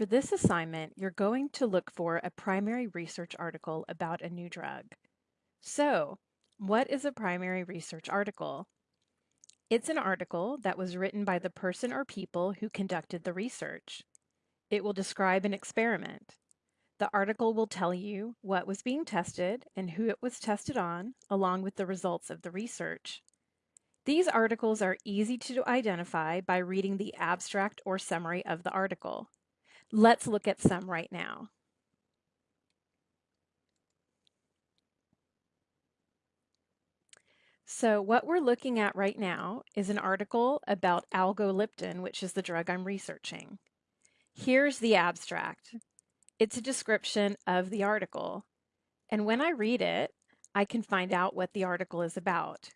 For this assignment, you're going to look for a primary research article about a new drug. So, what is a primary research article? It's an article that was written by the person or people who conducted the research. It will describe an experiment. The article will tell you what was being tested and who it was tested on, along with the results of the research. These articles are easy to identify by reading the abstract or summary of the article. Let's look at some right now. So what we're looking at right now is an article about alogliptin, which is the drug I'm researching. Here's the abstract. It's a description of the article. And when I read it, I can find out what the article is about.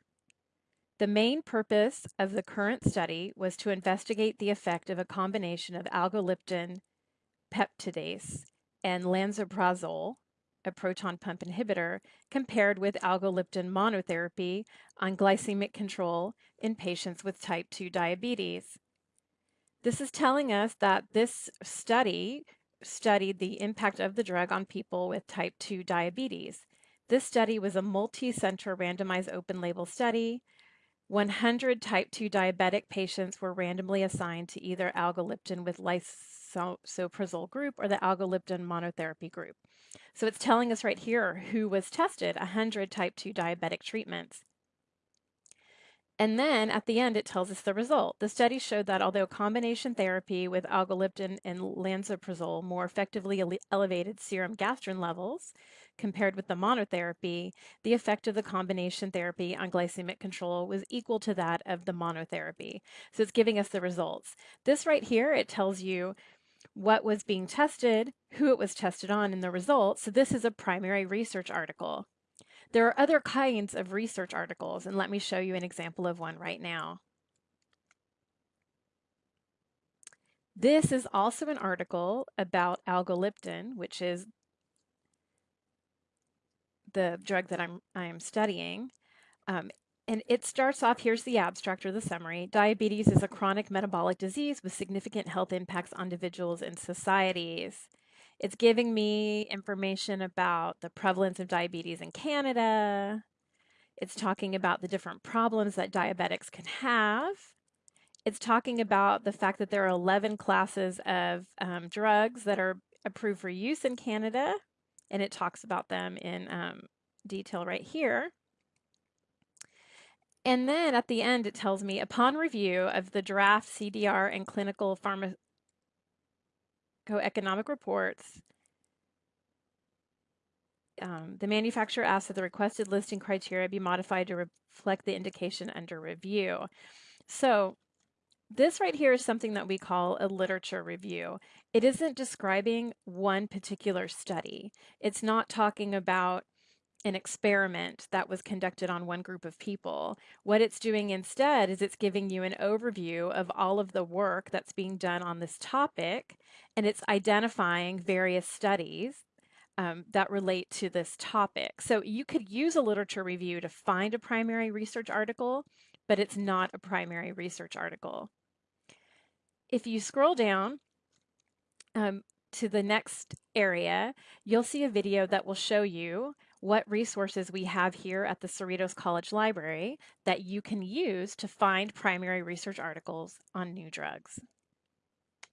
The main purpose of the current study was to investigate the effect of a combination of alogliptin peptidase and lansoprazole, a proton pump inhibitor, compared with alogliptin monotherapy on glycemic control in patients with type 2 diabetes. This is telling us that this study studied the impact of the drug on people with type 2 diabetes. This study was a multi-center randomized open label study. 100 type 2 diabetic patients were randomly assigned to either alogliptin with lys lansoprazole group or the alogliptin monotherapy group. So it's telling us right here who was tested, 100 type 2 diabetic treatments. And then at the end, it tells us the result. The study showed that although combination therapy with alogliptin and lansoprazole more effectively ele elevated serum gastrin levels compared with the monotherapy, the effect of the combination therapy on glycemic control was equal to that of the monotherapy. So it's giving us the results. This right here, it tells you what was being tested, who it was tested on, and the results. So this is a primary research article. There are other kinds of research articles, and let me show you an example of one right now. This is also an article about alogliptin, which is the drug that I'm, I am studying. Um, and it starts off, here's the abstract or the summary. Diabetes is a chronic metabolic disease with significant health impacts on individuals and societies. It's giving me information about the prevalence of diabetes in Canada. It's talking about the different problems that diabetics can have. It's talking about the fact that there are 11 classes of um, drugs that are approved for use in Canada, and it talks about them in um, detail right here. And then at the end, it tells me upon review of the draft CDR and clinical pharmacoeconomic reports, um, the manufacturer asks that the requested listing criteria be modified to reflect the indication under review. So this right here is something that we call a literature review. It isn't describing one particular study. It's not talking about an experiment that was conducted on one group of people. What it's doing instead is it's giving you an overview of all of the work that's being done on this topic, and it's identifying various studies um, that relate to this topic. So you could use a literature review to find a primary research article, but it's not a primary research article. If you scroll down, um, to the next area, you'll see a video that will show you what resources we have here at the Cerritos College Library that you can use to find primary research articles on new drugs.